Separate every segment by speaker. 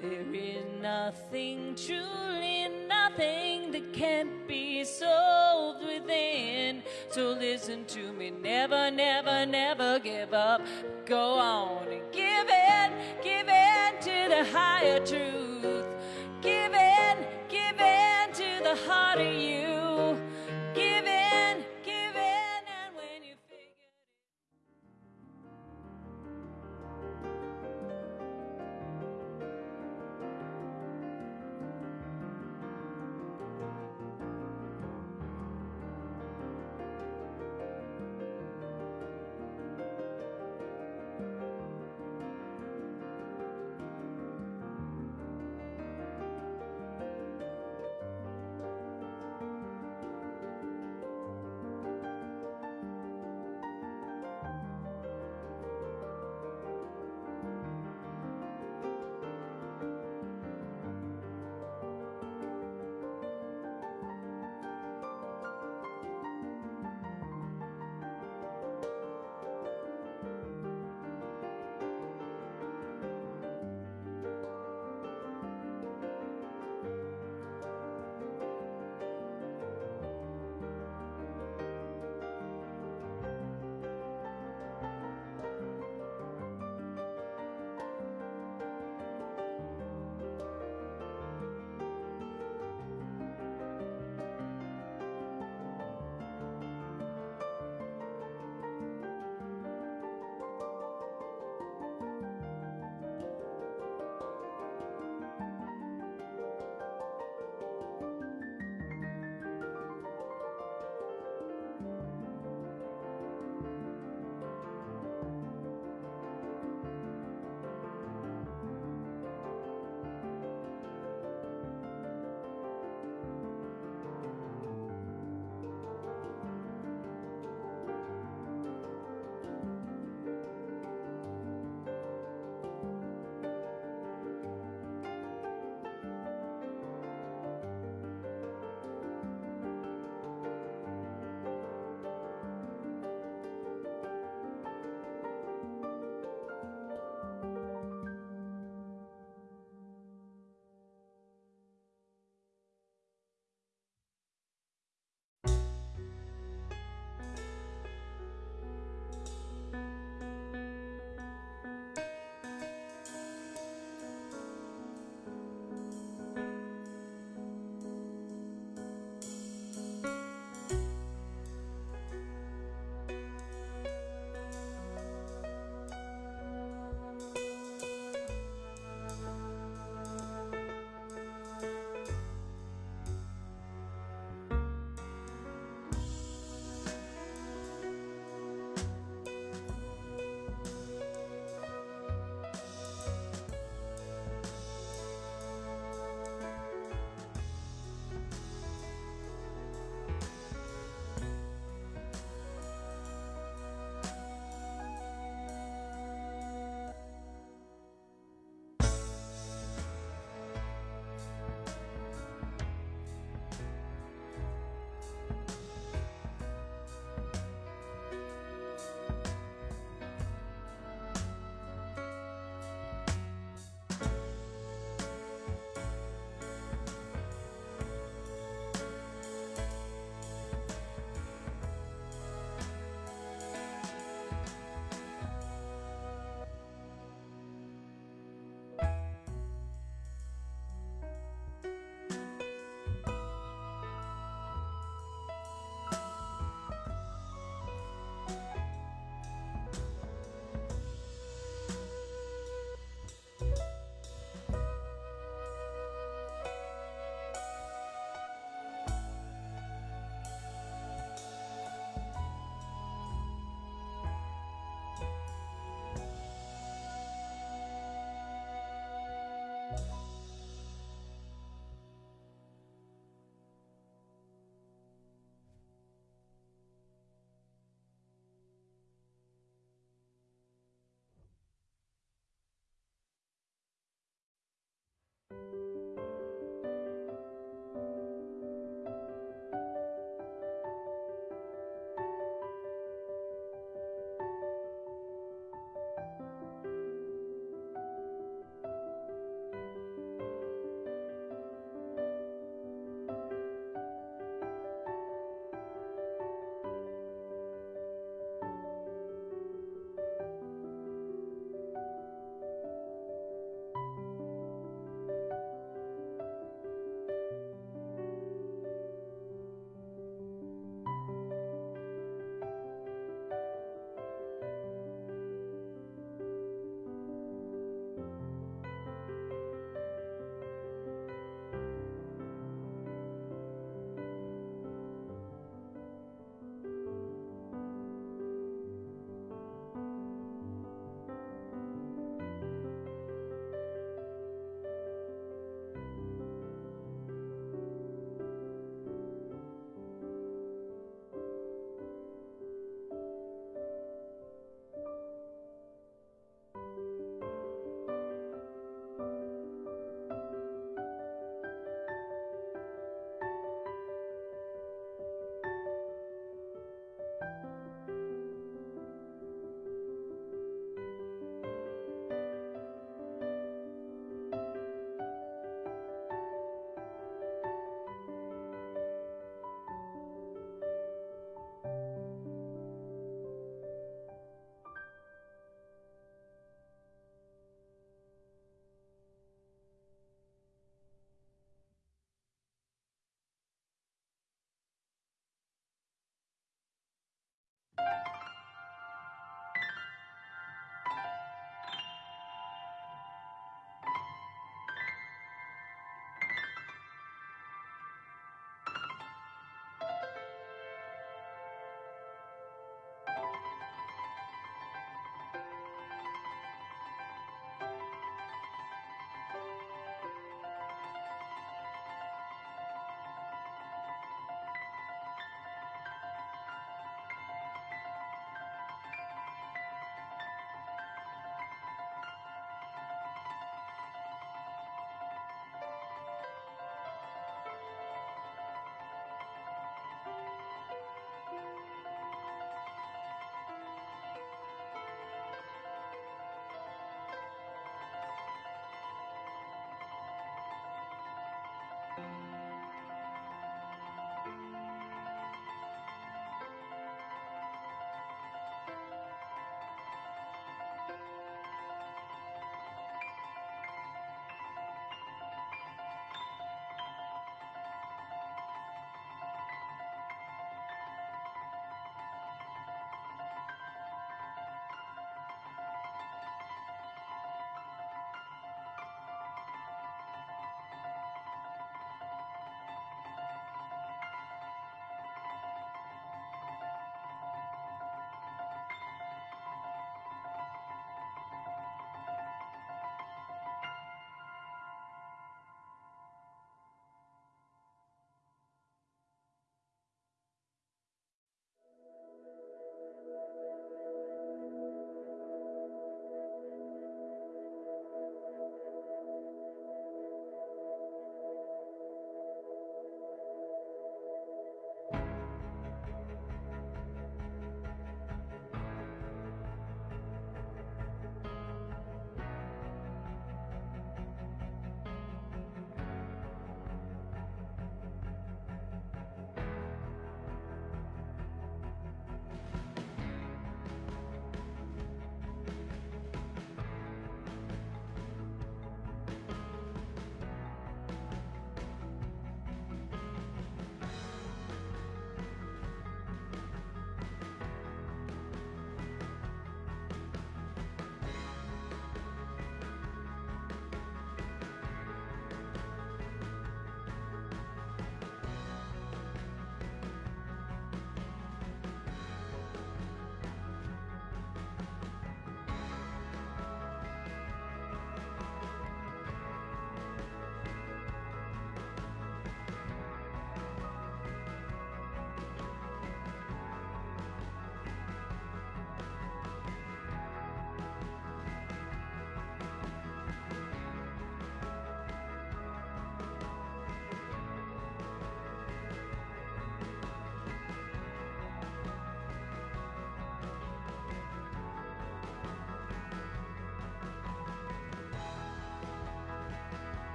Speaker 1: There is nothing, truly nothing that can't be solved within. So listen to me, never, never, never give up. Go on and give in, give in to the higher truth. Give in, give in to the heart of you.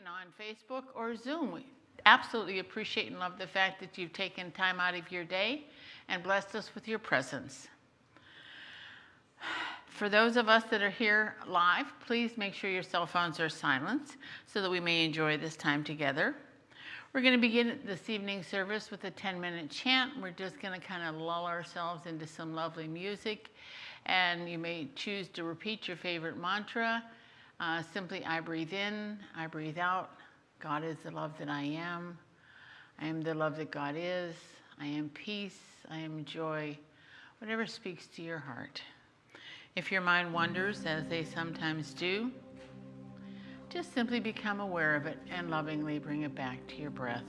Speaker 1: and
Speaker 2: on Facebook or Zoom. We absolutely appreciate and love the fact that you've taken time out of your day and blessed us with your presence. For those of us that are here live, please make sure your cell phones are silenced so that we may enjoy this time together. We're going to begin this evening service with a 10 minute chant. We're just going to kind of lull ourselves into some lovely music. And you may choose to repeat your favorite mantra. Uh, simply, I breathe in, I breathe out. God is the love that I am. I am the love that God is. I am peace. I am joy. Whatever speaks to your heart. If your mind wanders, as they sometimes do, just simply become aware of it and lovingly bring it back to your breath.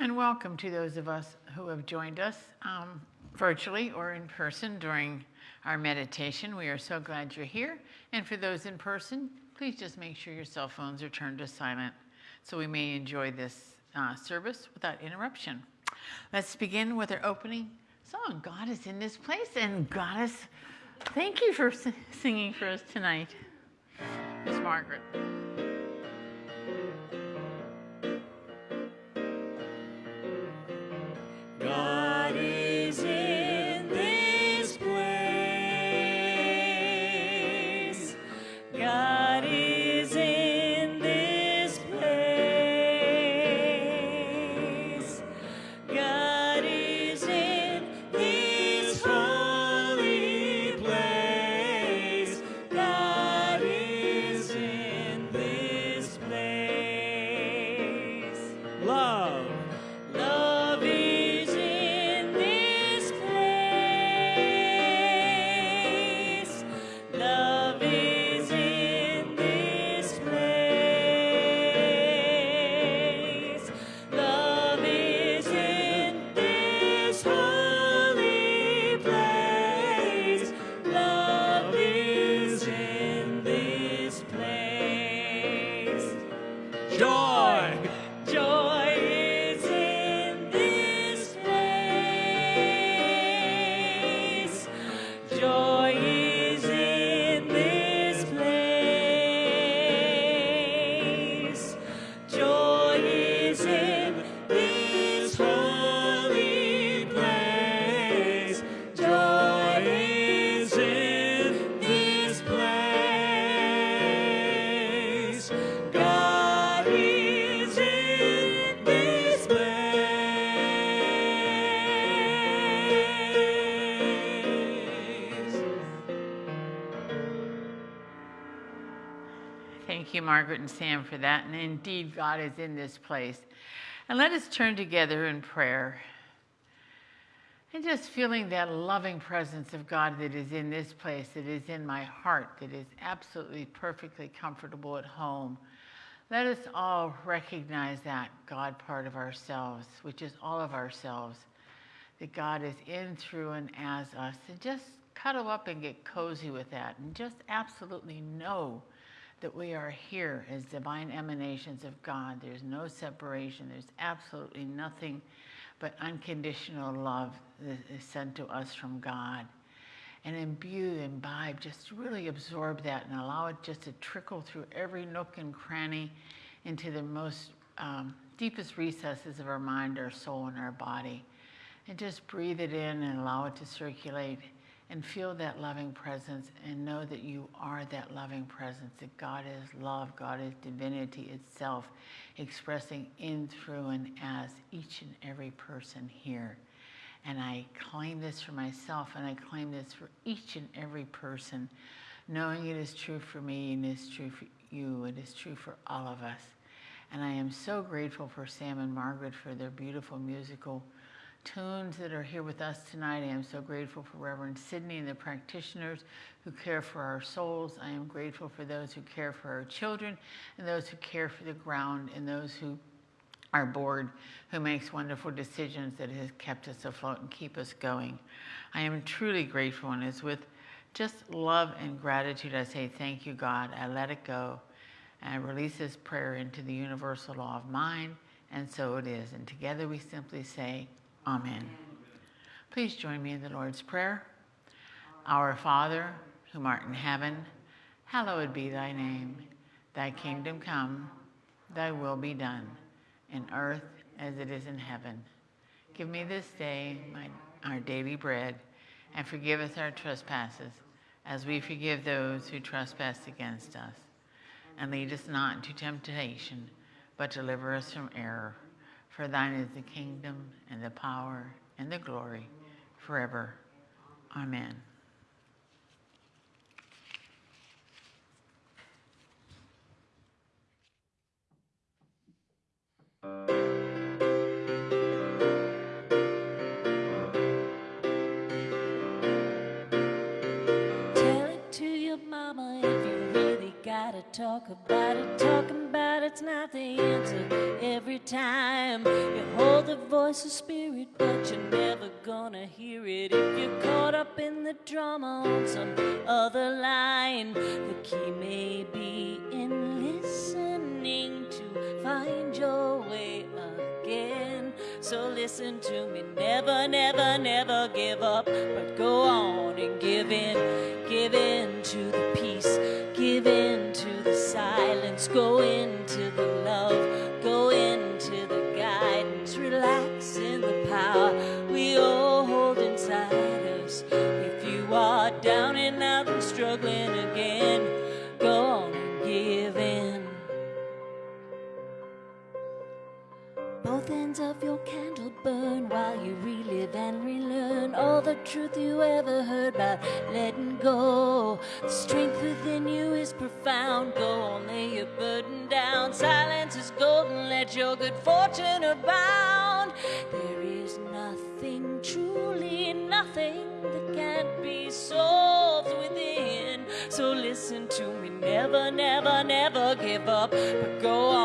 Speaker 2: And welcome to those of us who have joined us um, virtually or in person during our meditation. We are so glad you're here. And for those in person, please just make sure your cell phones are turned to silent so we may enjoy this uh, service without interruption. Let's begin with our opening song God is in this place. And Goddess, thank you for singing for us tonight, Miss Margaret. Margaret and Sam for that. And indeed, God is in this place. And let us turn together in prayer. And just feeling that loving presence of God that is in this place, that is in my heart, that is absolutely perfectly comfortable at home. Let us all recognize that God part of ourselves, which is all of ourselves, that God is in, through, and as us. And just cuddle up and get cozy with that and just absolutely know that we are here as divine emanations of God. There's no separation. There's absolutely nothing but unconditional love that is sent to us from God. And imbue, imbibe, just really absorb that and allow it just to trickle through every nook and cranny into the most um, deepest recesses of our mind, our soul, and our body. And just breathe it in and allow it to circulate and feel that loving presence and know that you are that loving presence, that God is love, God is divinity itself, expressing in, through, and as each and every person here. And I claim this for myself and I claim this for each and every person, knowing it is true for me and it is true for you, it is true for all of us. And I am so grateful for Sam and Margaret for their beautiful musical tunes that are here with us tonight. I am so grateful for Reverend Sydney and the practitioners who care for our souls. I am grateful for those who care for our children and those who care for the ground and those who our board who makes wonderful decisions that has kept us afloat and keep us going. I am truly grateful and it's with just love and gratitude I say thank you God. I let it go and I release this prayer into the universal law of mind and so it is. And together we simply say, Amen. Please join me in the Lord's Prayer. Our Father, who art in heaven, hallowed be thy name. Thy kingdom come, thy will be done, in earth as it is in heaven. Give me this day my, our daily bread, and forgive us our trespasses, as we forgive those who trespass against us. And lead us not into temptation, but deliver us from error. For thine is the kingdom and the power and the glory forever. Amen.
Speaker 1: gotta talk about it. It's not the answer every time. You hold the voice of spirit, but you're never gonna hear it if you're caught up in the drama on some other line. The key may be in listening to find your way again. So listen to me, never, never, never give up, but go on and give in, give in to the peace, give in the silence, go into the love, go into the guidance, relax in the power Of your candle burn while you relive and relearn all the truth you ever heard about letting go. The strength within you is profound. Go on, lay your burden down. Silence is golden, let your good fortune abound. There is nothing, truly nothing that can't be solved within. So listen to me, never, never, never give up, but go on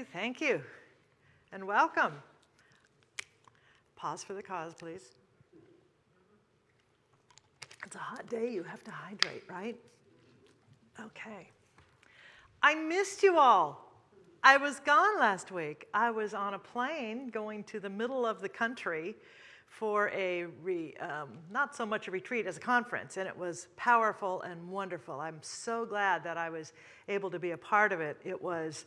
Speaker 1: you,
Speaker 3: thank you, and welcome. Pause for the cause, please. It's a hot day, you have to hydrate, right? Okay. I missed you all. I was gone last week. I was on a plane going to the middle of the country for a, re, um, not so much a retreat as a conference, and it was powerful and wonderful. I'm so glad that I was able to be a part of it. It was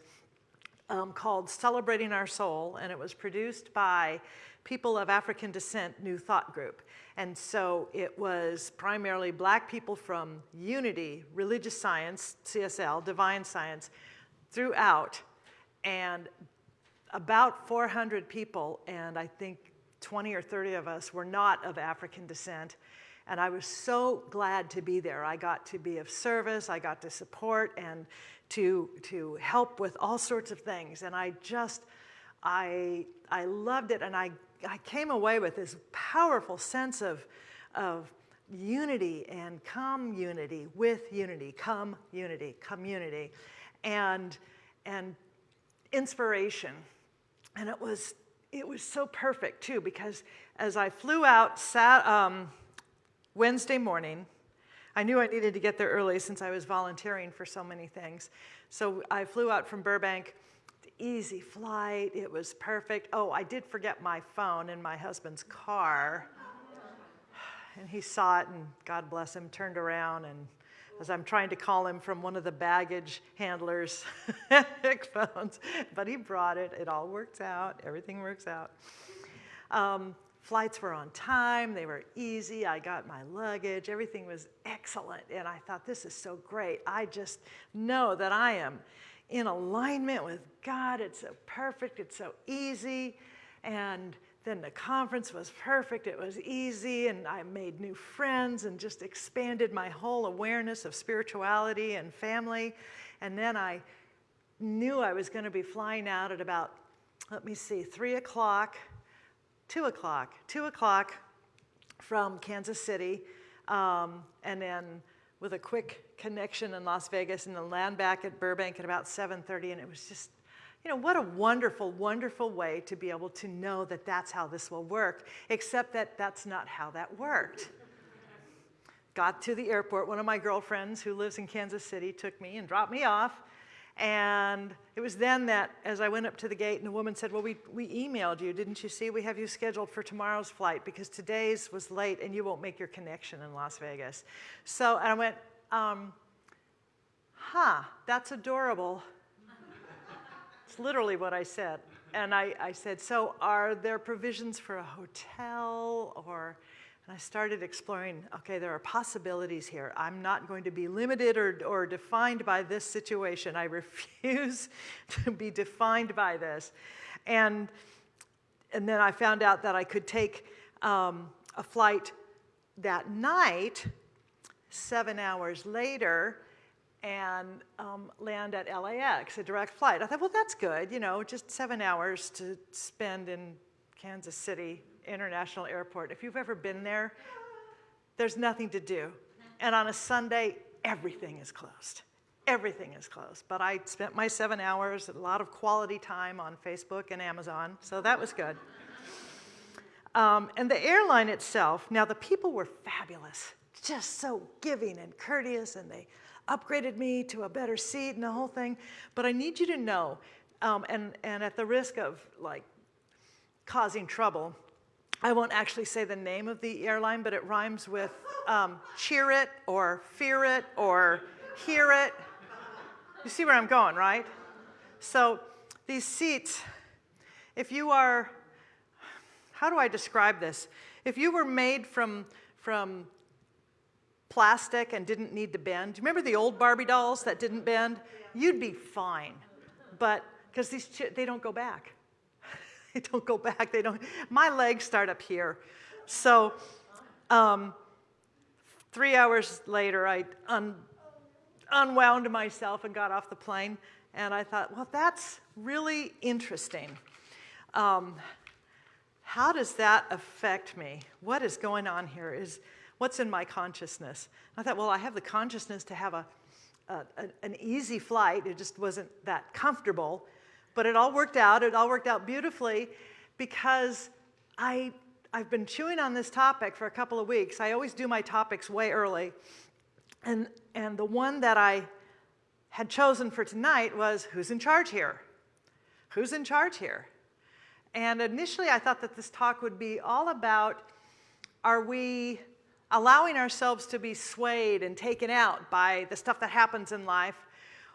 Speaker 3: um, called Celebrating Our Soul, and it was produced by people of African descent, New Thought Group. And so it was primarily black people from Unity, Religious Science, CSL, Divine Science, throughout, and about 400 people, and I think 20 or 30 of us were not of African descent. And I was so glad to be there. I got to be of service, I got to support and to, to help with all sorts of things. And I just, I, I loved it. And I, I came away with this powerful sense of, of unity and community with unity, come unity, community, and, and inspiration. And it was, it was so perfect too, because as I flew out sat, um, Wednesday morning, I knew I needed to get there early since I was volunteering for so many things. So I flew out from Burbank, easy flight, it was perfect. Oh, I did forget my phone in my husband's car. And he saw it, and God bless him, turned around and as I'm trying to call him from one of the baggage handlers' phones, but he brought it. It all works out. Everything works out. Um, flights were on time. They were easy. I got my luggage. Everything was excellent. And I thought, this is so great. I just know that I am in alignment with God. It's so perfect. It's so easy. And then the conference was perfect. It was easy, and I made new friends and just expanded my whole awareness of spirituality and family. And then I knew I was going to be flying out at about, let me see, three o'clock, two o'clock, two o'clock from Kansas City, um, and then with a quick connection in Las Vegas, and then land back at Burbank at about 7:30, and it was just, you know, what a wonderful, wonderful way to be able to know that that's how this will work, except that that's not how that worked. Got to the airport, one of my girlfriends who lives in Kansas City took me and dropped me off. And it was then that as I went up to the gate and the woman said, well, we, we emailed you, didn't you see? We have you scheduled for tomorrow's flight because today's was late and you won't make your connection in Las Vegas. So I went, um, huh, that's adorable. it's literally what I said. And I, I said, so are there provisions for a hotel or and I started exploring, okay, there are possibilities here. I'm not going to be limited or, or defined by this situation. I refuse to be defined by this. And, and then I found out that I could take um, a flight that night, seven hours later, and um, land at LAX, a direct flight. I thought, well, that's good, you know, just seven hours to spend in Kansas City International Airport. If you've ever been there, there's nothing to do. And on a Sunday, everything is closed. Everything is closed. But I spent my seven hours, a lot of quality time on Facebook and Amazon, so that was good. Um, and the airline itself, now the people were fabulous, just so giving and courteous, and they upgraded me to a better seat and the whole thing. But I need you to know, um, and, and at the risk of like causing trouble, I won't actually say the name of the airline, but it rhymes with um, cheer it or fear it or hear it. You see where I'm going, right? So these seats, if you are, how do I describe this? If you were made from, from plastic and didn't need to bend, do you remember the old Barbie dolls that didn't bend? You'd be fine, but because these, they don't go back. they don't go back. They don't. My legs start up here. So um, three hours later, I un, unwound myself and got off the plane. And I thought, well, that's really interesting. Um, how does that affect me? What is going on here? Is what's in my consciousness? I thought, well, I have the consciousness to have a, a, an easy flight. It just wasn't that comfortable. But it all worked out. It all worked out beautifully because I, I've been chewing on this topic for a couple of weeks. I always do my topics way early. And, and the one that I had chosen for tonight was who's in charge here? Who's in charge here? And initially I thought that this talk would be all about are we allowing ourselves to be swayed and taken out by the stuff that happens in life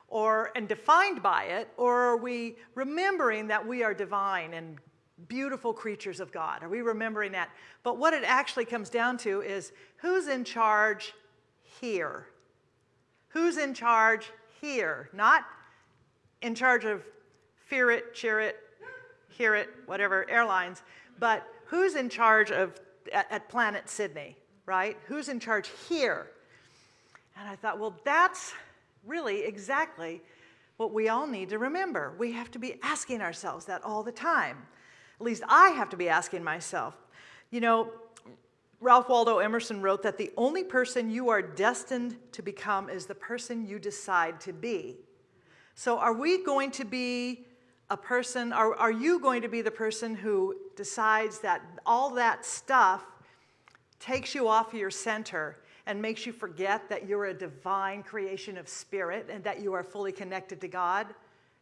Speaker 3: or and defined by it, or are we remembering that we are divine and beautiful creatures of God? Are we remembering that? But what it actually comes down to is who's in charge here? Who's in charge here? Not in charge of fear it, cheer it, hear it, whatever airlines, but who's in charge of at, at Planet Sydney, right? Who's in charge here? And I thought, well, that's really exactly what we all need to remember. We have to be asking ourselves that all the time. At least I have to be asking myself. You know, Ralph Waldo Emerson wrote that the only person you are destined to become is the person you decide to be. So are we going to be a person, are, are you going to be the person who decides that all that stuff takes you off your center and makes you forget that you're a divine creation of spirit and that you are fully connected to God?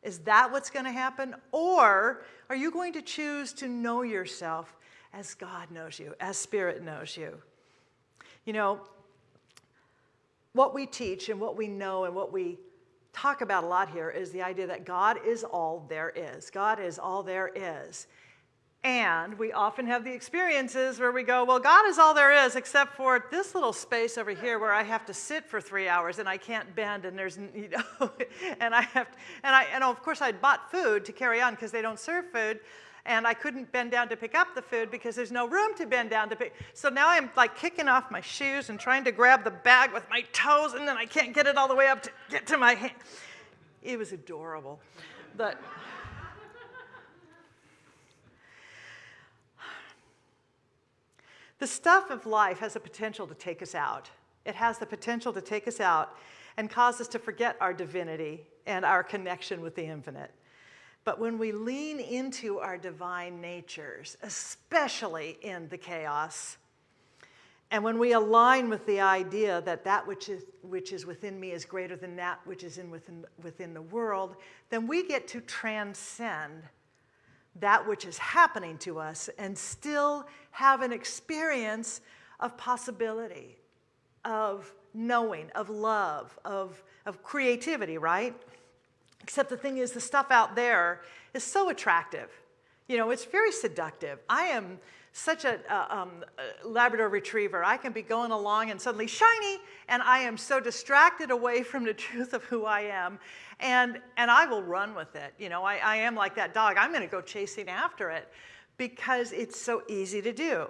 Speaker 3: Is that what's going to happen? Or are you going to choose to know yourself as God knows you, as spirit knows you? You know, what we teach and what we know and what we talk about a lot here is the idea that God is all there is. God is all there is. And we often have the experiences where we go, well, God is all there is, except for this little space over here where I have to sit for three hours and I can't bend and there's, you know, and I have, to, and I, and of course I'd bought food to carry on because they don't serve food and I couldn't bend down to pick up the food because there's no room to bend down to pick. So now I'm like kicking off my shoes and trying to grab the bag with my toes and then I can't get it all the way up to get to my hand. It was adorable. But The stuff of life has a potential to take us out. It has the potential to take us out and cause us to forget our divinity and our connection with the infinite. But when we lean into our divine natures, especially in the chaos, and when we align with the idea that that which is, which is within me is greater than that which is in within, within the world, then we get to transcend that which is happening to us and still have an experience of possibility, of knowing, of love, of, of creativity, right? Except the thing is, the stuff out there is so attractive. You know, it's very seductive. I am such a, um, a, Labrador retriever. I can be going along and suddenly shiny, and I am so distracted away from the truth of who I am, and, and I will run with it. You know, I, I am like that dog. I'm going to go chasing after it because it's so easy to do.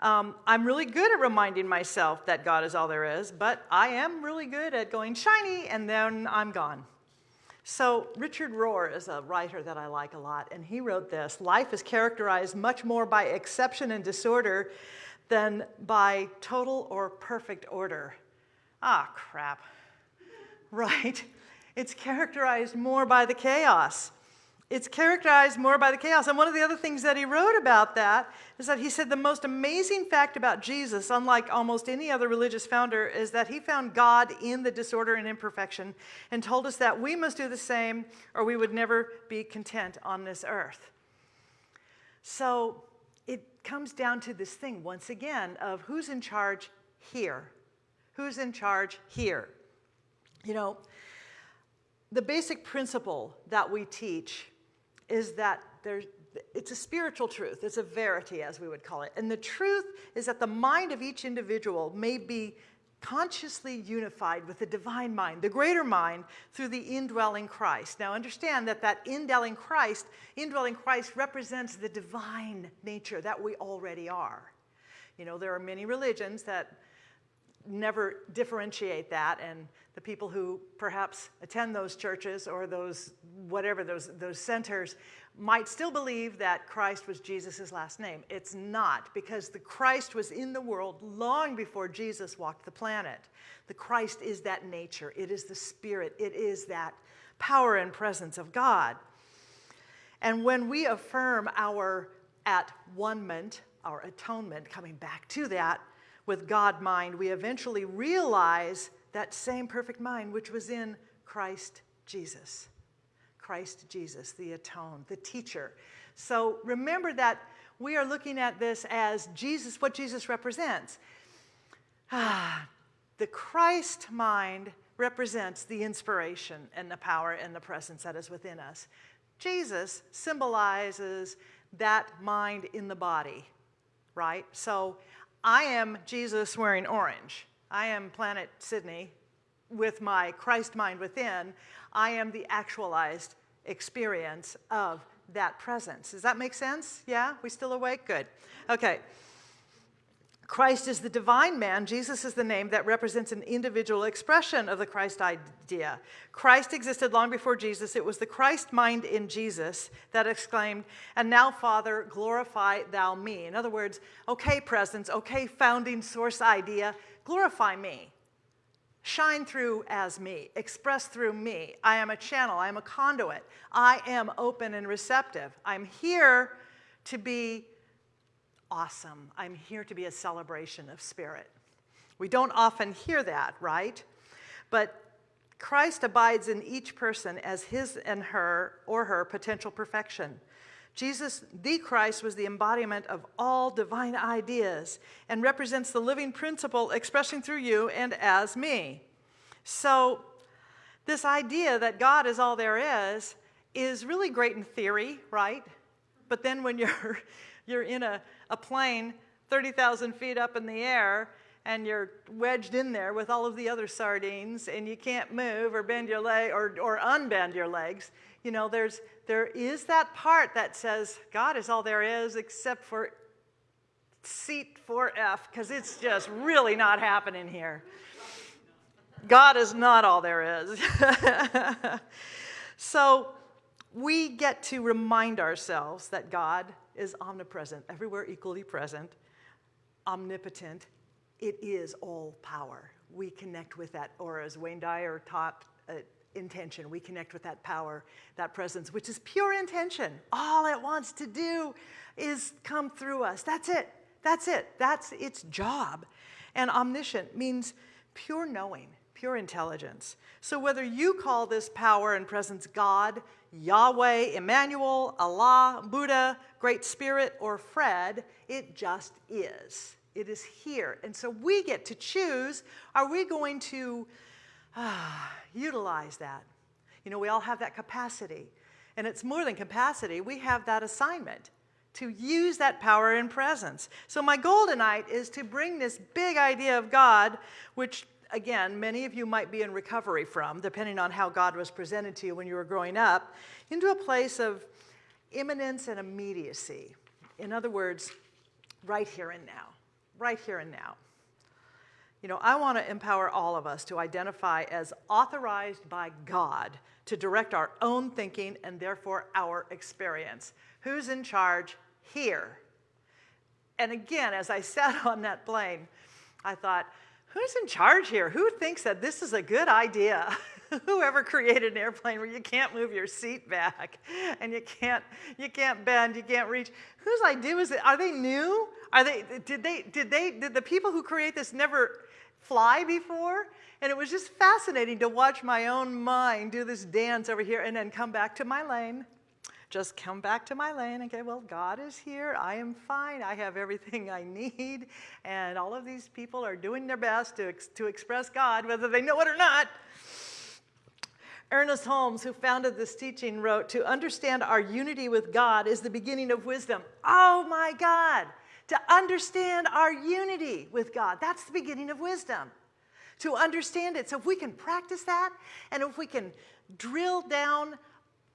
Speaker 3: Um, I'm really good at reminding myself that God is all there is, but I am really good at going shiny, and then I'm gone. So Richard Rohr is a writer that I like a lot, and he wrote this, life is characterized much more by exception and disorder than by total or perfect order. Ah, crap. Right? It's characterized more by the chaos it's characterized more by the chaos. And one of the other things that he wrote about that is that he said the most amazing fact about Jesus, unlike almost any other religious founder, is that he found God in the disorder and imperfection and told us that we must do the same or we would never be content on this earth. So it comes down to this thing, once again, of who's in charge here? Who's in charge here? You know, the basic principle that we teach is that there's, it's a spiritual truth. It's a verity, as we would call it. And the truth is that the mind of each individual may be consciously unified with the divine mind, the greater mind, through the indwelling Christ. Now understand that that indwelling Christ, indwelling Christ represents the divine nature that we already are. You know, there are many religions that never differentiate that and the people who perhaps attend those churches or those whatever those those centers might still believe that Christ was Jesus' last name. It's not because the Christ was in the world long before Jesus walked the planet. The Christ is that nature. It is the spirit. It is that power and presence of God. And when we affirm our at one-ment, our atonement, coming back to that, with God mind, we eventually realize that same perfect mind which was in Christ Jesus. Christ Jesus, the atoned, the teacher. So remember that we are looking at this as Jesus, what Jesus represents. Ah, the Christ mind represents the inspiration and the power and the presence that is within us. Jesus symbolizes that mind in the body, right? So I am Jesus wearing orange. I am planet Sydney with my Christ mind within. I am the actualized experience of that presence. Does that make sense? Yeah? We still awake? Good. Okay. Christ is the divine man. Jesus is the name that represents an individual expression of the Christ idea. Christ existed long before Jesus. It was the Christ mind in Jesus that exclaimed, And now, Father, glorify thou me. In other words, okay, presence, okay, founding source idea, glorify me. Shine through as me, express through me. I am a channel, I am a conduit. I am open and receptive. I'm here to be awesome. I'm here to be a celebration of spirit. We don't often hear that, right? But Christ abides in each person as his and her or her potential perfection. Jesus, the Christ, was the embodiment of all divine ideas and represents the living principle expressing through you and as me. So, this idea that God is all there is is really great in theory, right? But then when you're you're in a, a plane 30,000 feet up in the air and you're wedged in there with all of the other sardines and you can't move or bend your leg or, or unbend your legs. You know, there's, there is that part that says God is all there is except for seat 4F because it's just really not happening here. God is not all there is. so we get to remind ourselves that God is omnipresent, everywhere equally present, omnipotent, it is all power. We connect with that, or as Wayne Dyer taught, uh, intention. We connect with that power, that presence, which is pure intention. All it wants to do is come through us. That's it. That's it. That's its job. And omniscient means pure knowing, pure intelligence. So whether you call this power and presence God, Yahweh, Emmanuel, Allah, Buddha, Great Spirit, or Fred, it just is. It is here. And so we get to choose are we going to ah, utilize that? You know, we all have that capacity. And it's more than capacity, we have that assignment to use that power and presence. So, my goal tonight is to bring this big idea of God, which again, many of you might be in recovery from, depending on how God was presented to you when you were growing up, into a place of imminence and immediacy. In other words, right here and now. Right here and now. You know, I want to empower all of us to identify as authorized by God to direct our own thinking and therefore our experience. Who's in charge here? And again, as I sat on that plane, I thought, who's in charge here? Who thinks that this is a good idea? Whoever created an airplane where you can't move your seat back and you can't, you can't bend, you can't reach. Whose idea was it? Are they new? Are they, did they, did they, did the people who create this never fly before? And it was just fascinating to watch my own mind do this dance over here and then come back to my lane just come back to my lane and okay, well, God is here. I am fine. I have everything I need. And all of these people are doing their best to, ex to express God, whether they know it or not. Ernest Holmes, who founded this teaching, wrote, To understand our unity with God is the beginning of wisdom. Oh my God! To understand our unity with God, that's the beginning of wisdom. To understand it. So if we can practice that, and if we can drill down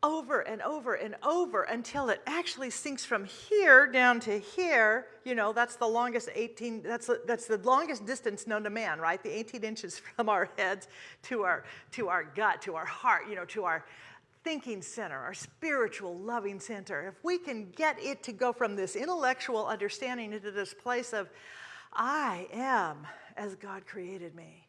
Speaker 3: over and over and over until it actually sinks from here down to here. You know, that's the longest 18, that's, that's the longest distance known to man, right? The 18 inches from our heads to our, to our gut, to our heart, you know, to our thinking center, our spiritual loving center. If we can get it to go from this intellectual understanding into this place of, I am as God created me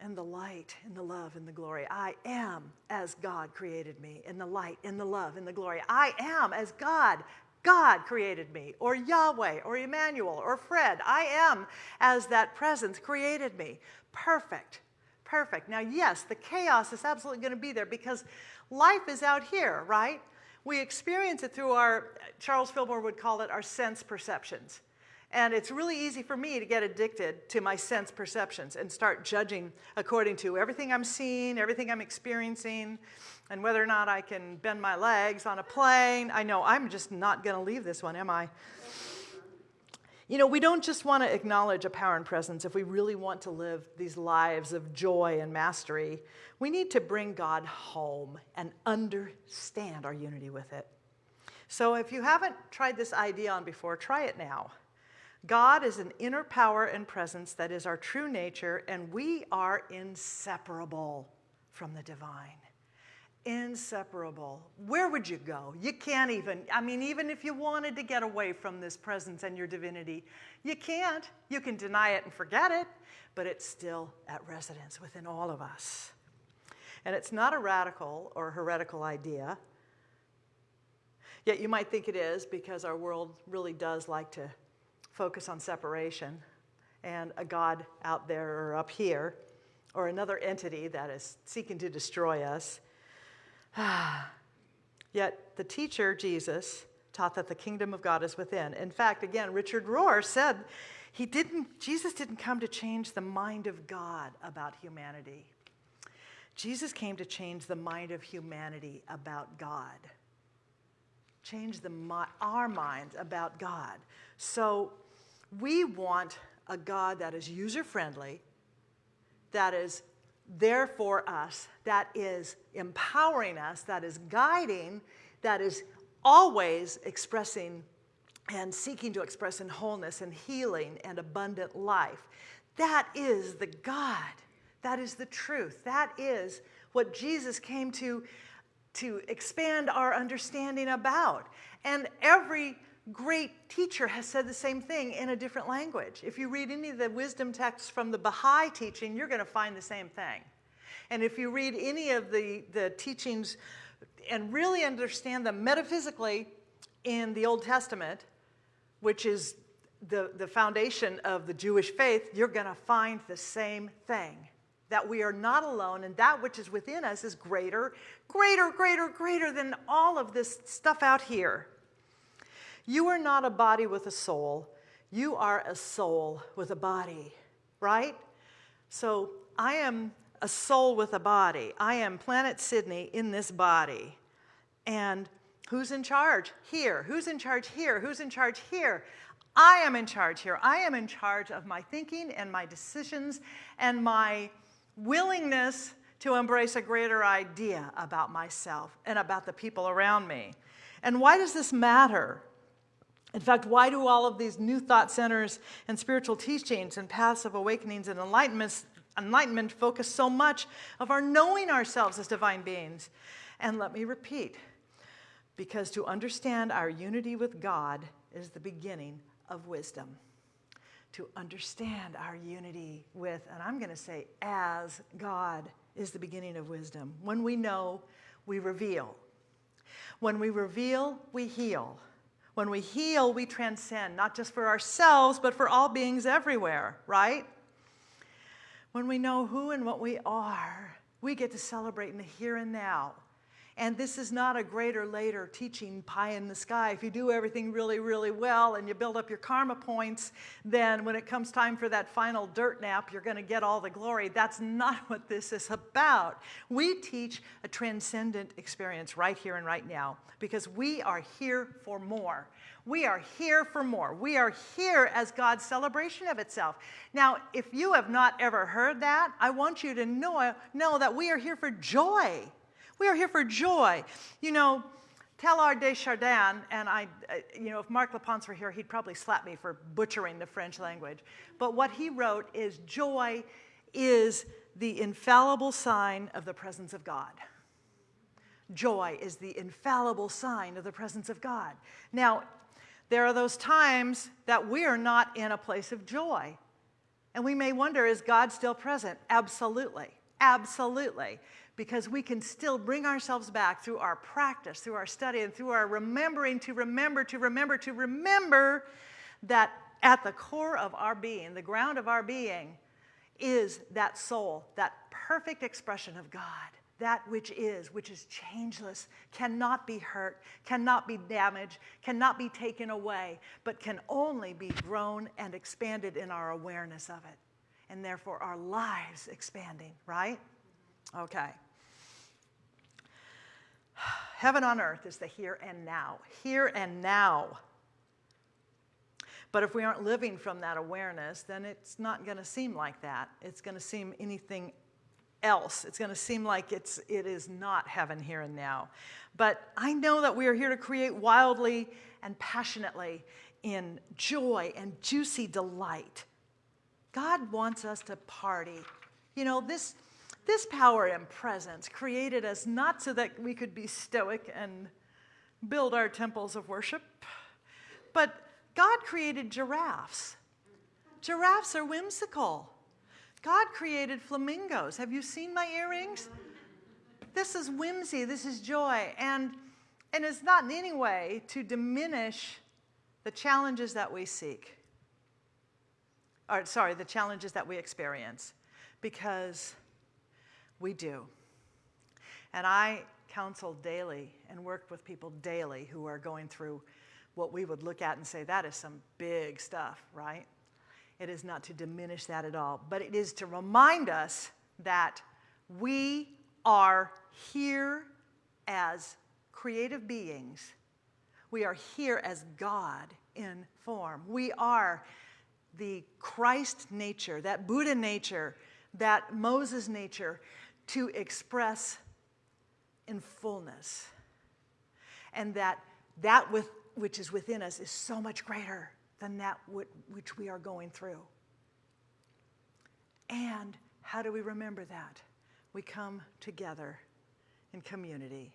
Speaker 3: and the light and the love and the glory. I am as God created me in the light in the love and the glory. I am as God God created me, or Yahweh, or Emmanuel, or Fred. I am as that presence created me. Perfect, perfect. Now, yes, the chaos is absolutely going to be there because life is out here, right? We experience it through our, Charles Fillmore would call it our sense perceptions. And it's really easy for me to get addicted to my sense perceptions and start judging according to everything I'm seeing, everything I'm experiencing, and whether or not I can bend my legs on a plane. I know I'm just not going to leave this one, am I? You know, we don't just want to acknowledge a power and presence if we really want to live these lives of joy and mastery. We need to bring God home and understand our unity with it. So if you haven't tried this idea on before, try it now. God is an inner power and presence that is our true nature, and we are inseparable from the divine. Inseparable. Where would you go? You can't even, I mean, even if you wanted to get away from this presence and your divinity, you can't. You can deny it and forget it, but it's still at residence within all of us. And it's not a radical or heretical idea. Yet you might think it is because our world really does like to focus on separation and a God out there or up here or another entity that is seeking to destroy us. Yet the teacher, Jesus, taught that the kingdom of God is within. In fact, again, Richard Rohr said he didn't, Jesus didn't come to change the mind of God about humanity. Jesus came to change the mind of humanity about God. Change the, our minds about God. So we want a God that is user friendly, that is there for us, that is empowering us, that is guiding, that is always expressing and seeking to express in wholeness and healing and abundant life. That is the God. That is the truth. That is what Jesus came to, to expand our understanding about. And every great teacher has said the same thing in a different language. If you read any of the wisdom texts from the Baha'i teaching, you're going to find the same thing. And if you read any of the, the teachings and really understand them metaphysically in the Old Testament, which is the, the foundation of the Jewish faith, you're going to find the same thing that we are not alone, and that which is within us is greater, greater, greater, greater than all of this stuff out here. You are not a body with a soul, you are a soul with a body, right? So I am a soul with a body. I am Planet Sydney in this body. And who's in charge? Here. Who's in charge here? Who's in charge here? I am in charge here. I am in charge of my thinking and my decisions and my willingness to embrace a greater idea about myself and about the people around me. And why does this matter? In fact, why do all of these new thought centers and spiritual teachings and paths of awakenings and enlightenments, enlightenment focus so much of our knowing ourselves as divine beings? And let me repeat, because to understand our unity with God is the beginning of wisdom to understand our unity with, and I'm going to say as God is the beginning of wisdom. When we know, we reveal. When we reveal, we heal. When we heal, we transcend, not just for ourselves, but for all beings everywhere, right? When we know who and what we are, we get to celebrate in the here and now and this is not a greater later teaching pie in the sky. If you do everything really, really well and you build up your karma points, then when it comes time for that final dirt nap, you're going to get all the glory. That's not what this is about. We teach a transcendent experience right here and right now because we are here for more. We are here for more. We are here as God's celebration of itself. Now, if you have not ever heard that, I want you to know, know that we are here for joy. We are here for joy. You know, Teilhard de Chardin, and I, uh, you know, if Mark LaPonce were here, he'd probably slap me for butchering the French language. But what he wrote is joy is the infallible sign of the presence of God. Joy is the infallible sign of the presence of God. Now, there are those times that we are not in a place of joy. And we may wonder, is God still present? Absolutely. Absolutely because we can still bring ourselves back through our practice, through our study, and through our remembering to remember, to remember, to remember that at the core of our being, the ground of our being, is that soul, that perfect expression of God, that which is, which is changeless, cannot be hurt, cannot be damaged, cannot be taken away, but can only be grown and expanded in our awareness of it. And therefore, our lives expanding, right? Okay. Heaven on earth is the here and now, here and now. But if we aren't living from that awareness, then it's not going to seem like that. It's going to seem anything else. It's going to seem like it's, it is not heaven here and now. But I know that we are here to create wildly and passionately in joy and juicy delight. God wants us to party. You know, this, this power and presence created us not so that we could be stoic and build our temples of worship, but God created giraffes. Giraffes are whimsical. God created flamingos. Have you seen my earrings? This is whimsy, this is joy. And, and it's not in any way to diminish the challenges that we seek. Or, sorry, the challenges that we experience. Because we do. And I counsel daily and work with people daily who are going through what we would look at and say, that is some big stuff, right? It is not to diminish that at all, but it is to remind us that we are here as creative beings. We are here as God in form. We are the Christ nature, that Buddha nature, that Moses nature to express in fullness. And that that with, which is within us is so much greater than that which we are going through. And how do we remember that? We come together in community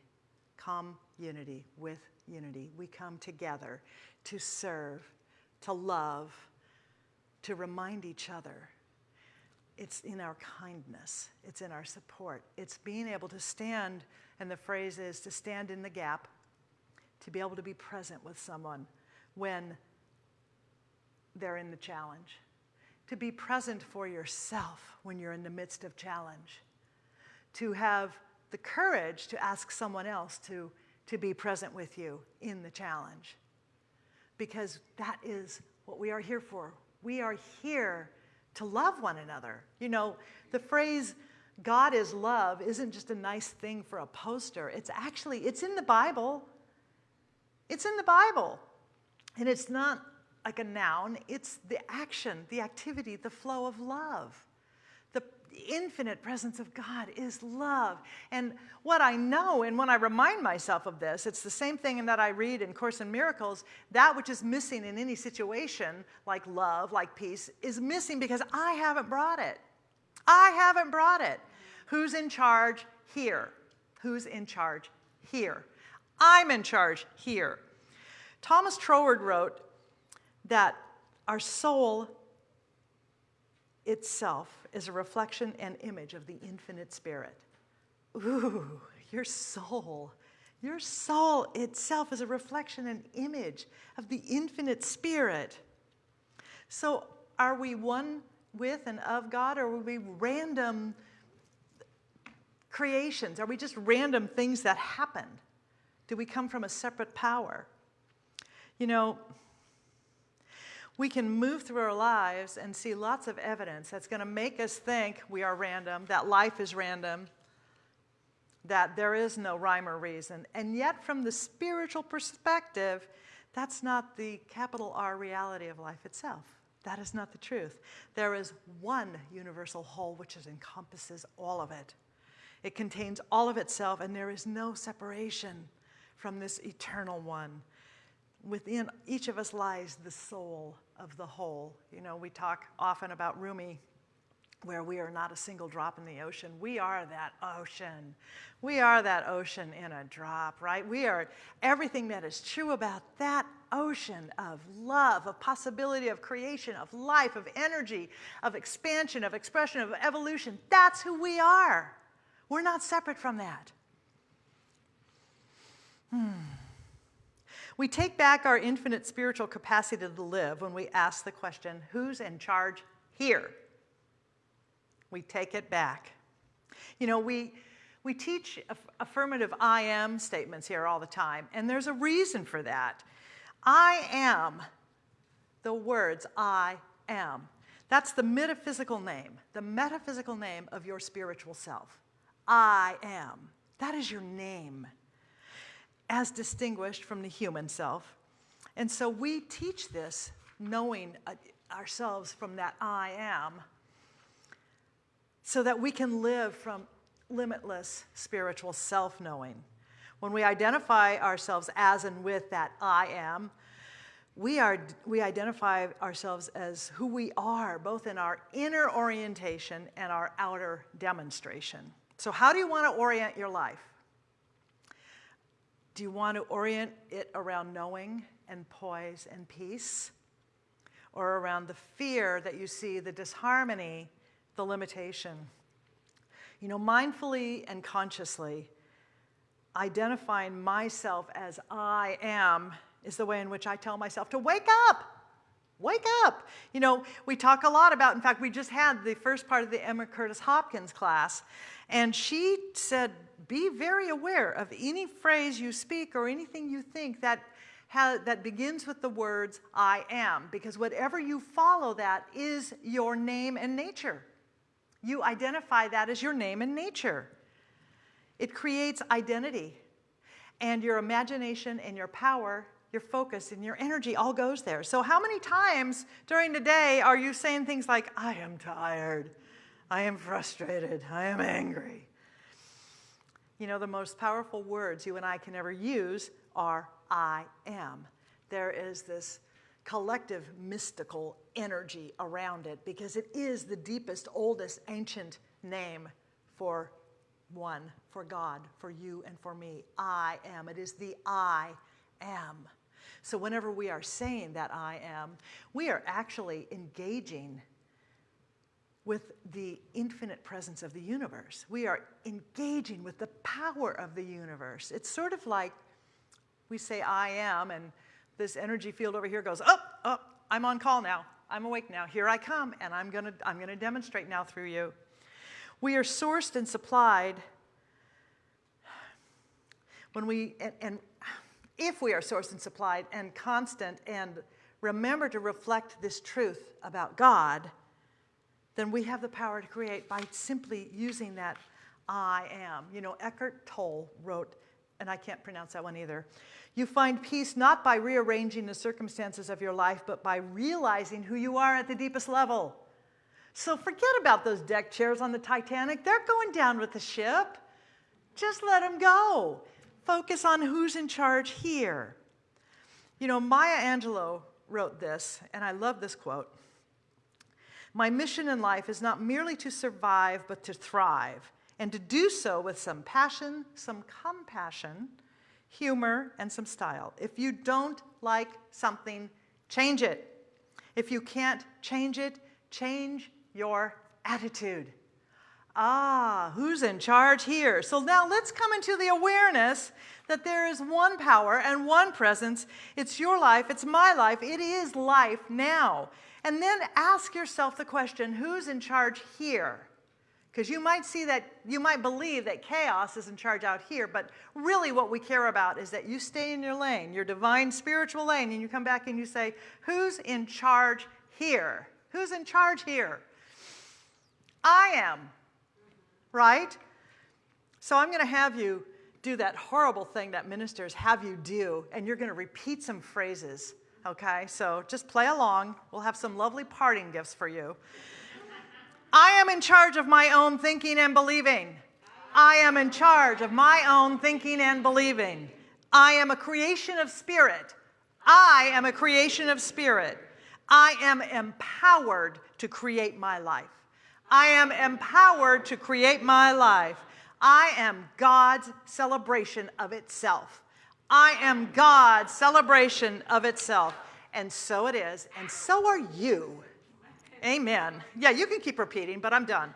Speaker 3: come unity with unity. We come together to serve, to love, to remind each other. It's in our kindness, it's in our support, it's being able to stand, and the phrase is to stand in the gap, to be able to be present with someone when they're in the challenge, to be present for yourself when you're in the midst of challenge, to have the courage to ask someone else to, to be present with you in the challenge. Because that is what we are here for. We are here to love one another. You know, the phrase God is love isn't just a nice thing for a poster. It's actually it's in the Bible. It's in the Bible. And it's not like a noun, it's the action, the activity, the flow of love. Infinite presence of God is love. And what I know, and when I remind myself of this, it's the same thing in that I read in Course in Miracles that which is missing in any situation, like love, like peace, is missing because I haven't brought it. I haven't brought it. Who's in charge? Here. Who's in charge? Here. I'm in charge here. Thomas Troward wrote that our soul itself is a reflection and image of the infinite spirit. Ooh, your soul. Your soul itself is a reflection and image of the infinite spirit. So, are we one with and of God, or are we random creations? Are we just random things that happened? Do we come from a separate power? You know, we can move through our lives and see lots of evidence that's going to make us think we are random, that life is random, that there is no rhyme or reason. And yet, from the spiritual perspective, that's not the capital R reality of life itself. That is not the truth. There is one universal whole which encompasses all of it. It contains all of itself, and there is no separation from this eternal one within each of us lies the soul of the whole. You know, we talk often about Rumi, where we are not a single drop in the ocean. We are that ocean. We are that ocean in a drop, right? We are everything that is true about that ocean of love, of possibility, of creation, of life, of energy, of expansion, of expression, of evolution. That's who we are. We're not separate from that. Hmm. We take back our infinite spiritual capacity to live when we ask the question, who's in charge here? We take it back. You know, we, we teach affirmative I am statements here all the time, and there's a reason for that. I am the words I am. That's the metaphysical name, the metaphysical name of your spiritual self. I am. That is your name as distinguished from the human self. And so we teach this knowing uh, ourselves from that I am so that we can live from limitless spiritual self knowing. When we identify ourselves as and with that I am, we, are, we identify ourselves as who we are, both in our inner orientation and our outer demonstration. So, how do you want to orient your life? Do you want to orient it around knowing and poise and peace? Or around the fear that you see, the disharmony, the limitation? You know, mindfully and consciously, identifying myself as I am is the way in which I tell myself to wake up. Wake up. You know, we talk a lot about, in fact, we just had the first part of the Emma Curtis Hopkins class, and she said, be very aware of any phrase you speak or anything you think that, that begins with the words, I am, because whatever you follow that is your name and nature. You identify that as your name and nature. It creates identity, and your imagination and your power your focus and your energy all goes there. So, how many times during the day are you saying things like, I am tired, I am frustrated, I am angry? You know, the most powerful words you and I can ever use are I am. There is this collective mystical energy around it because it is the deepest, oldest, ancient name for one for God, for you, and for me. I am. It is the I am. So whenever we are saying that I am, we are actually engaging with the infinite presence of the universe. We are engaging with the power of the universe. It's sort of like we say, I am, and this energy field over here goes, up, oh, up, oh, I'm on call now. I'm awake now. Here I come, and I'm to I'm to demonstrate now through you. We are sourced and supplied when we, and, and if we are sourced and supplied and constant and remember to reflect this truth about God, then we have the power to create by simply using that I am. You know, Eckhart Tolle wrote, and I can't pronounce that one either. You find peace not by rearranging the circumstances of your life, but by realizing who you are at the deepest level. So forget about those deck chairs on the Titanic. They're going down with the ship. Just let them go. Focus on who's in charge here. You know, Maya Angelou wrote this, and I love this quote. My mission in life is not merely to survive, but to thrive, and to do so with some passion, some compassion, humor, and some style. If you don't like something, change it. If you can't change it, change your attitude. Ah, who's in charge here? So now let's come into the awareness that there is one power and one presence. It's your life, it's my life, it is life now. And then ask yourself the question who's in charge here? Because you might see that, you might believe that chaos is in charge out here, but really what we care about is that you stay in your lane, your divine spiritual lane, and you come back and you say, Who's in charge here? Who's in charge here? I am, right? So I'm going to have you do that horrible thing that ministers have you do, and you're going to repeat some phrases okay? So just play along. We'll have some lovely parting gifts for you. I am in charge of my own thinking and believing. I am in charge of my own thinking and believing. I am a creation of spirit. I am a creation of spirit. I am empowered to create my life. I am empowered to create my life. I am God's celebration of itself. I am God's celebration of itself. And so it is, and so are you. Amen. Yeah, you can keep repeating, but I'm done.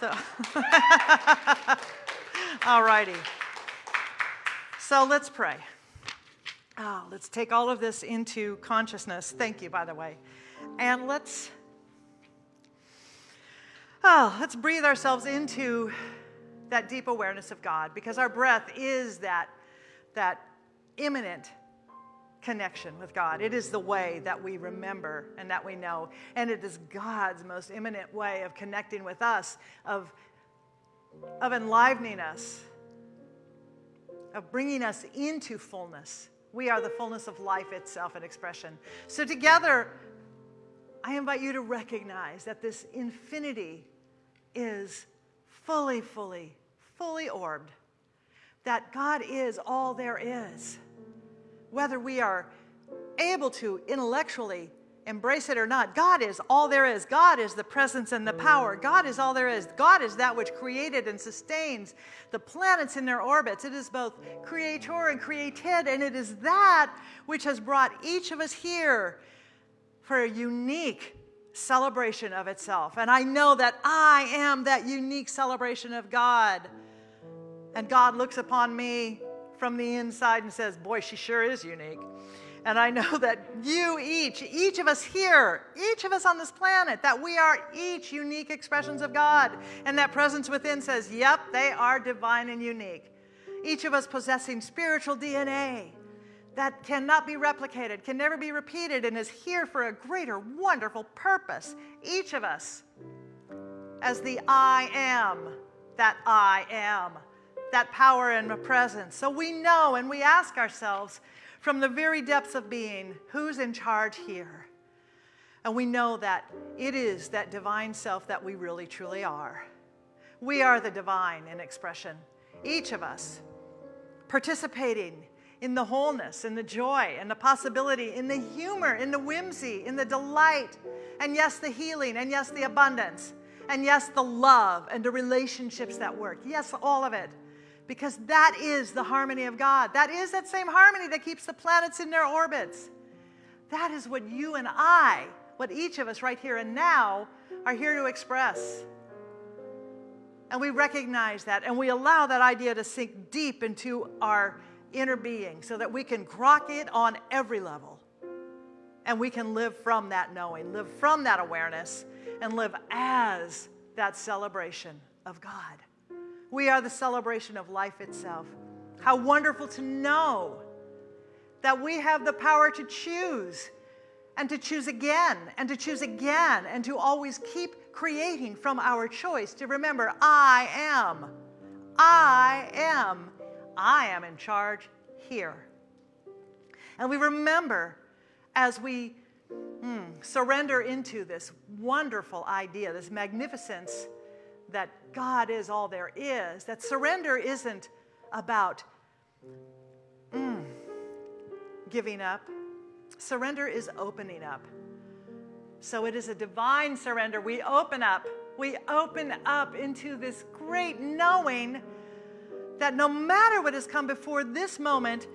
Speaker 3: So, all righty. So let's pray. Oh, let's take all of this into consciousness. Thank you, by the way. And let's, oh, let's breathe ourselves into that deep awareness of God because our breath is that, that imminent connection with God. It is the way that we remember and that we know. And it is God's most imminent way of connecting with us, of, of enlivening us, of bringing us into fullness. We are the fullness of life itself and expression. So, together, I invite you to recognize that this infinity is fully, fully, fully orbed that God is all there is. Whether we are able to intellectually embrace it or not, God is all there is. God is the presence and the power. God is all there is. God is that which created and sustains the planets in their orbits. It is both creator and created, and it is that which has brought each of us here for a unique celebration of itself. And I know that I am that unique celebration of God. And God looks upon me from the inside and says, Boy, she sure is unique. And I know that you each, each of us here, each of us on this planet, that we are each unique expressions of God. And that presence within says, Yep, they are divine and unique. Each of us possessing spiritual DNA that cannot be replicated, can never be repeated, and is here for a greater, wonderful purpose. Each of us as the I am that I am that power and presence. So we know and we ask ourselves from the very depths of being, who's in charge here? And we know that it is that divine self that we really truly are. We are the divine in expression, each of us participating in the wholeness, in the joy, in the possibility, in the humor, in the whimsy, in the delight, and yes, the healing, and yes, the abundance And yes, the love and the relationships that work. Yes, all of it. Because that is the harmony of God. That is that same harmony that keeps the planets in their orbits. That is what you and I, what each of us right here and now are here to express. And we recognize that and we allow that idea to sink deep into our inner being so that we can grok it on every level. And we can live from that knowing, live from that awareness, and live as that celebration of God. We are the celebration of life itself. How wonderful to know that we have the power to choose and to choose again and to choose again and to always keep creating from our choice to remember, I am, I am, I am in charge here. And we remember as we mm, surrender into this wonderful idea, this magnificence that God is all there is, that surrender isn't about mm, giving up. Surrender is opening up. So it is a divine surrender. We open up. We open up into this great knowing that no matter what has come before this moment,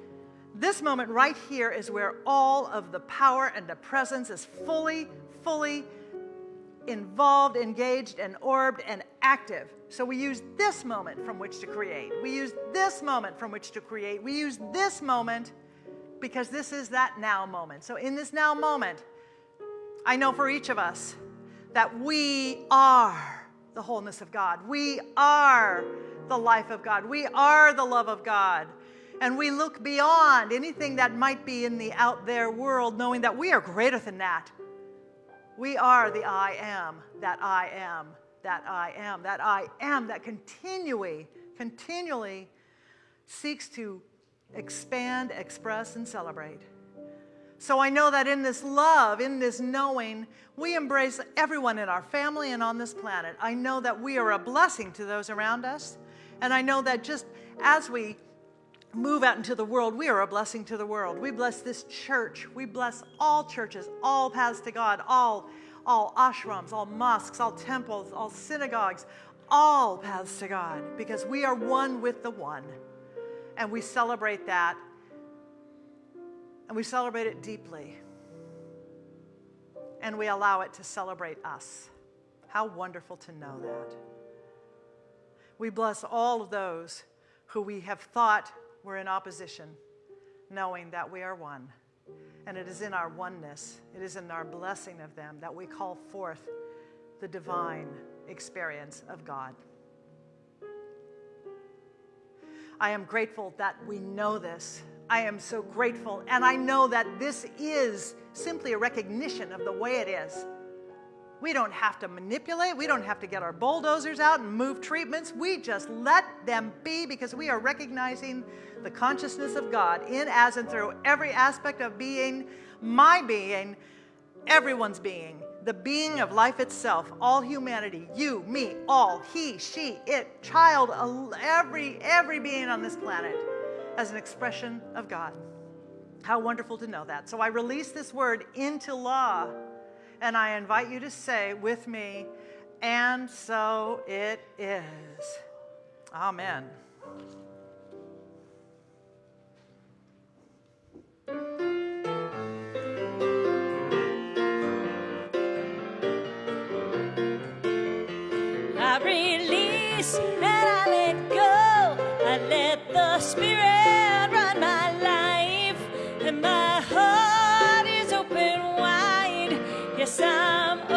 Speaker 3: this moment right here is where all of the power and the presence is fully, fully involved, engaged, and orbed and active. So we use this moment from which to create. We use this moment from which to create. We use this moment because this is that now moment. So in this now moment, I know for each of us that we are the wholeness of God. We are the life of God. We are the love of God. And we look beyond anything that might be in the out there world, knowing that we are greater than that. We are the I am, that I am, that I am, that I am, that continually, continually seeks to expand, express, and celebrate. So I know that in this love, in this knowing, we embrace everyone in our family and on this planet. I know that we are a blessing to those around us. And I know that just as we move out into the world, we are a blessing to the world. We bless this church. We bless all churches, all paths to God, all, all ashrams, all mosques, all temples, all synagogues, all paths to God, because we are one with the one. And we celebrate that and we celebrate it deeply. And we allow it to celebrate us. How wonderful to know that. We bless all of those who we have thought were in opposition, knowing that we are one. And it is in our oneness, it is in our blessing of them that we call forth the divine experience of God. I am grateful that we know this I am so grateful. And I know that this is simply a recognition of the way it is. We don't have to manipulate. We don't have to get our bulldozers out and move treatments. We just let them be because we are recognizing the consciousness of God in, as, and through every aspect of being, my being, everyone's being, the being of life itself, all humanity, you, me, all, he, she, it, child, every, every being on this planet as an expression of God. How wonderful to know that. So I release this word into law, and I invite you to say with me, and so it is. Amen.
Speaker 1: I release and I let go. I let the Spirit. Spirit. Yes, I'm only here for God. I'm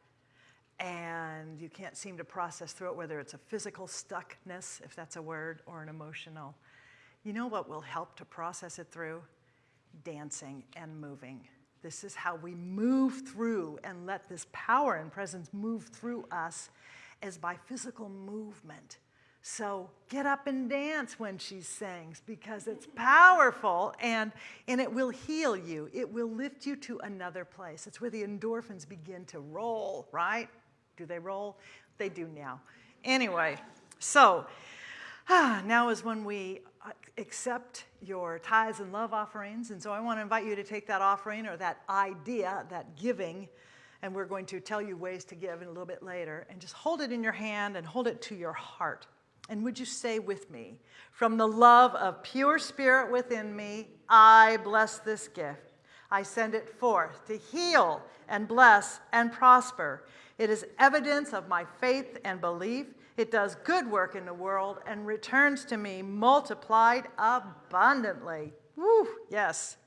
Speaker 3: and you can't seem to process through it, whether it's a physical stuckness, if that's a word, or an emotional, you know what will help to process it through? Dancing and moving. This is how we move through and let this power and presence move through us is by physical movement. So get up and dance when she sings because it's powerful and, and it will heal you. It will lift you to another place. It's where the endorphins begin to roll, right? Do they roll? They do now. Anyway, so now is when we uh, accept your tithes and love offerings. And so I want to invite you to take that offering or that idea, that giving, and we're going to tell you ways to give in a little bit later. And just hold it in your hand and hold it to your heart. And would you say with me, from the love of pure spirit within me, I bless this gift. I send it forth to heal and bless and prosper. It is evidence of my faith and belief. It does good work in the world and returns to me multiplied abundantly. Woo, yes.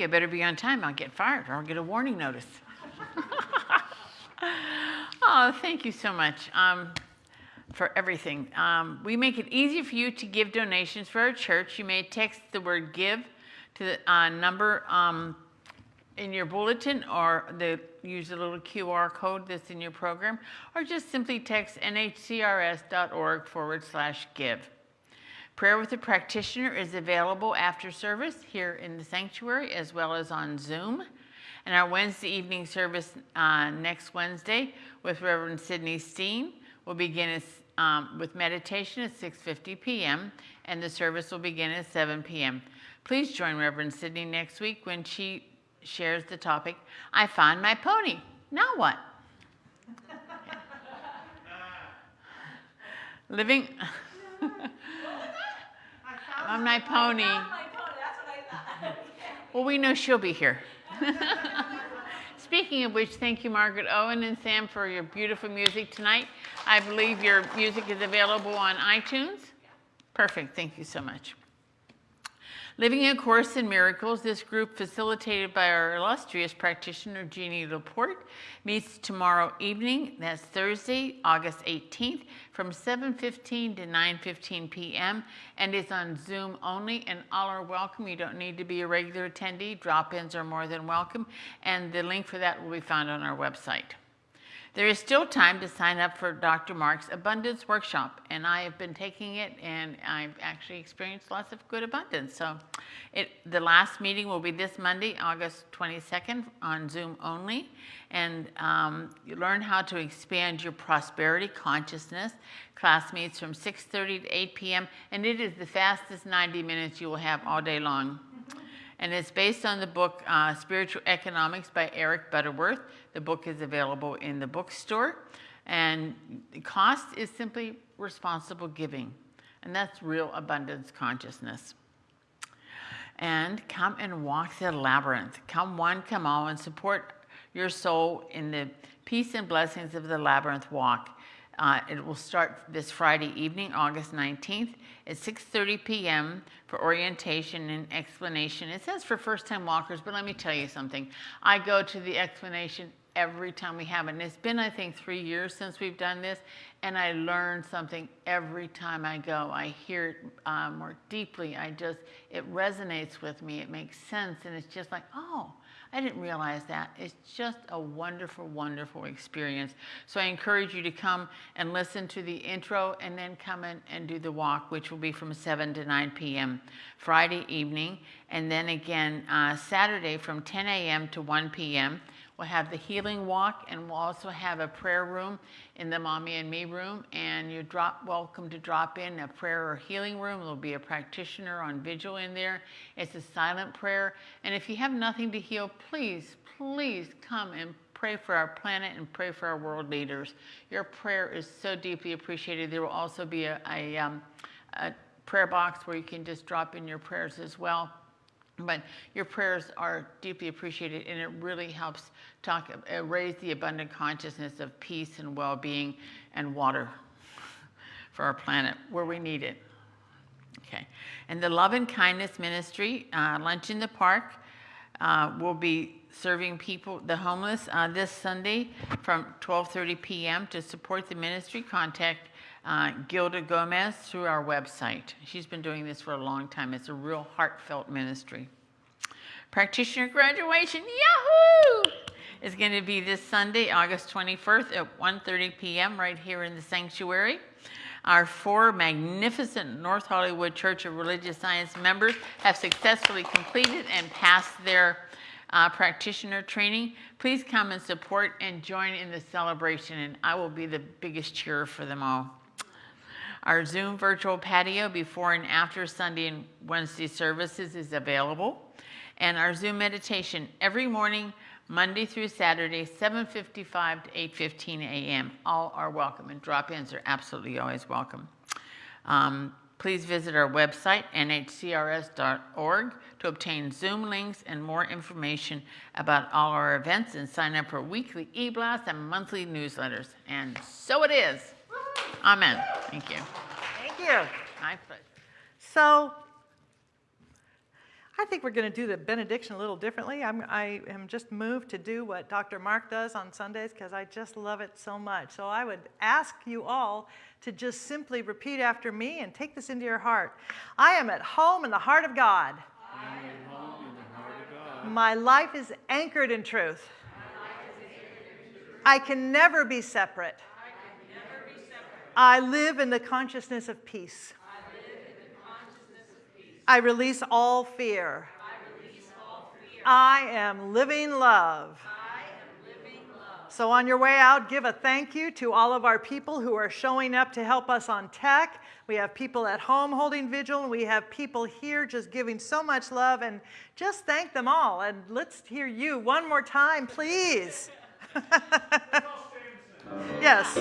Speaker 3: You.
Speaker 2: I better be on time. I'll get fired or I'll get a warning notice. oh, thank you so much um, for everything. Um, we make it easy for you to give donations for our church. You may text the word give to the uh, number um, in your bulletin or the, use the little QR code that's in your program, or just simply text nhcrs.org forward slash give. Prayer with a practitioner is available after service here in the sanctuary as well as on Zoom. And our Wednesday evening service uh, next Wednesday with Reverend Sidney Steen will begin um, with meditation at 6.50 p.m. and the service will begin at 7 p.m. Please join Reverend Sidney next week when she shares the topic, I found my pony. Now what? Living... on my pony. Well, we know she'll be here. Speaking of which, thank you, Margaret Owen and Sam, for your beautiful music tonight. I believe your music is available on iTunes. Perfect. Thank you so much. Living a Course in Miracles, this group facilitated by our illustrious practitioner Jeannie Laporte meets tomorrow evening, that's Thursday, August 18th, from 7.15 to 9.15 p.m. and is on Zoom only and all are welcome. You don't need to be a regular attendee. Drop-ins are more than welcome and the link for that will be found on our website. There is still time to sign up for Dr. Mark's Abundance Workshop, and I have been taking it, and I've actually experienced lots of good abundance. So, it the last meeting will be this Monday, August 22nd, on Zoom only, and um, you learn how to expand your prosperity consciousness. Class meets from 6:30 to 8 p.m., and it is the fastest 90 minutes you will have all day long and it's based on the book uh, Spiritual Economics by Eric Butterworth. The book is available in the bookstore, and the cost is simply responsible giving, and that's real abundance consciousness. And come and walk the labyrinth. Come one, come all, and support your soul in the peace and blessings of the labyrinth walk. Uh, it will start this Friday evening, August 19th at 6.30 p.m. for orientation and explanation. It says for first-time walkers, but let me tell you something. I go to the explanation every time we have it. And it's been, I think, three years since we've done this, and I learn something every time I go. I hear it uh, more deeply. I just, it resonates with me. It makes sense, and it's just like, oh, I didn't realize that. It's just a wonderful, wonderful experience. So I encourage you to come and listen to the intro and then come in and do the walk, which will be from 7 to 9 p.m. Friday evening. And then again, uh, Saturday from 10 a.m. to 1 p.m. We'll have the healing walk, and we'll also have a prayer room in the Mommy and Me room. And you're drop, welcome to drop in a prayer or healing room. There'll be a practitioner on vigil in there. It's a silent prayer. And if you have nothing to heal, please, please come and pray for our planet and pray for our world leaders. Your prayer is so deeply appreciated. There will also be a, a, um, a prayer box where you can just drop in your prayers as well. But your prayers are deeply appreciated, and it really helps talk, uh, raise the abundant consciousness of peace and well-being and water for our planet where we need it. Okay, and the Love and Kindness Ministry, uh, Lunch in the Park, uh, will be serving people, the homeless, uh, this Sunday from 12:30 p.m. To support the ministry, contact uh, Gilda Gomez through our website. She's been doing this for a long time. It's a real heartfelt ministry. Practitioner graduation, yahoo! Is going to be this Sunday, August 21st at 1.30 p.m. right here in the sanctuary. Our four magnificent North Hollywood Church of Religious Science members have successfully completed and passed their uh, practitioner training. Please come and support and join in the celebration, and I will be the biggest cheerer for them all. Our Zoom virtual patio before and after Sunday and Wednesday services is available. And our Zoom meditation every morning, Monday through Saturday, 7.55 to 8.15 a.m. All are welcome, and drop-ins are absolutely always welcome. Um, please visit our website, nhcrs.org, to obtain Zoom links and more information about all our events and sign up for weekly e-blasts and monthly newsletters. And so it is. Amen. Thank you.
Speaker 3: Thank you.
Speaker 2: My pleasure.
Speaker 3: So I think we're going to do the benediction a little differently. I'm, I am just moved to do what Dr. Mark does on Sundays because I just love it so much. So I would ask you all to just simply repeat after me and take this into your heart. I am at home in the heart of God.
Speaker 4: I am home in the heart of God.
Speaker 3: My life is anchored in truth. I can never be separate. I live in the consciousness of peace. I release all fear. I am living love. So, on your way out, give a thank you to all of our people who are showing up to help us on tech. We have people at home holding vigil, and we have people here just giving so much love. And just thank them all. And let's hear you one more time, please. yes.